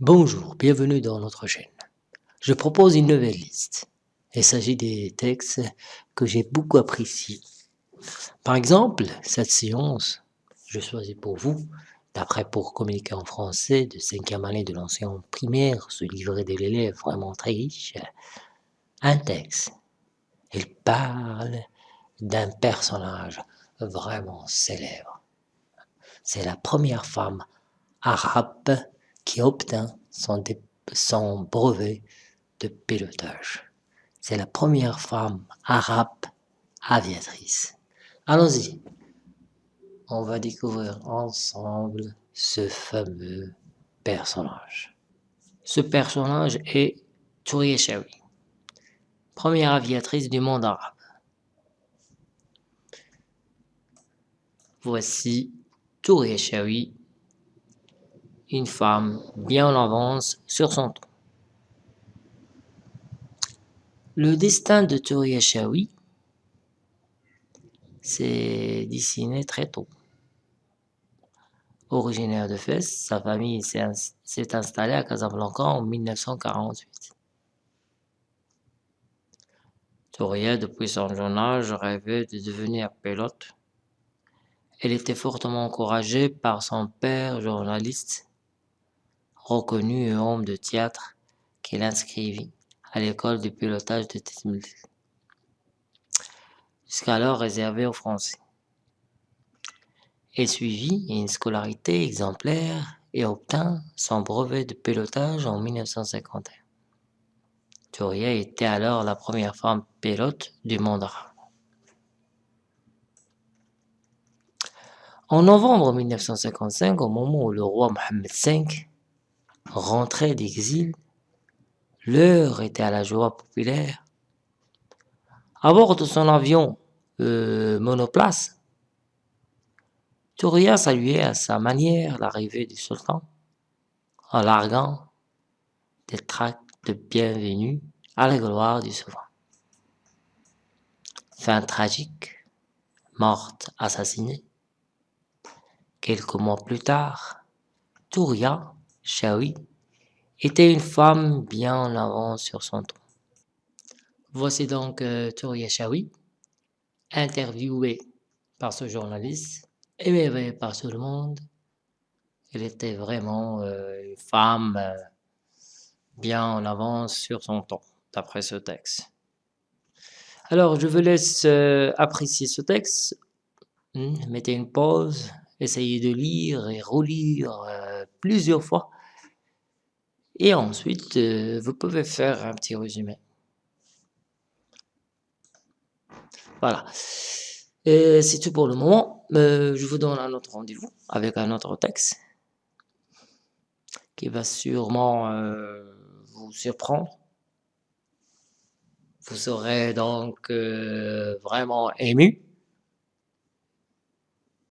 Bonjour, bienvenue dans notre chaîne. Je propose une nouvelle liste. Il s'agit des textes que j'ai beaucoup appréciés. Par exemple, cette séance, je choisis pour vous, d'après pour communiquer en français de cinquième année de l'ancien primaire, ce livret de l'élève vraiment très riche, un texte. Il parle d'un personnage vraiment célèbre. C'est la première femme arabe qui obtint son, brevet de pilotage. C'est la première femme arabe aviatrice. Allons-y. On va découvrir ensemble ce fameux personnage. Ce personnage est Touria Shawi, première aviatrice du monde arabe. Voici Touria Shawi, une femme bien en avance sur son temps. Le destin de Touria Shawi s'est dessiné très tôt. Originaire de Fès, sa famille s'est installée à Casablanca en 1948. Touria, depuis son jeune âge, rêvait de devenir pilote elle était fortement encouragée par son père journaliste, reconnu et homme de théâtre, qui l'inscrivit à l'école de pilotage de Tismil, jusqu'alors réservée aux Français. Elle suivit une scolarité exemplaire et obtint son brevet de pilotage en 1951. Touria était alors la première femme pilote du monde. En novembre 1955, au moment où le roi Mohammed V rentrait d'exil, l'heure était à la joie populaire. À bord de son avion euh, monoplace, Touria saluait à sa manière l'arrivée du sultan en larguant des tracts de bienvenue à la gloire du souverain. Fin tragique, morte assassinée, Quelques mois plus tard, Touria Shawi était une femme bien en avance sur son temps. Voici donc euh, Touria interviewée par ce journaliste, aimée par tout le monde. Elle était vraiment euh, une femme euh, bien en avance sur son temps, d'après ce texte. Alors, je vous laisse euh, apprécier ce texte. Hmm, mettez une pause, essayez de lire et relire plusieurs fois. Et ensuite, euh, vous pouvez faire un petit résumé. Voilà. C'est tout pour le moment. Euh, je vous donne un autre rendez-vous avec un autre texte qui va sûrement vous surprendre. Vous serez donc vraiment ému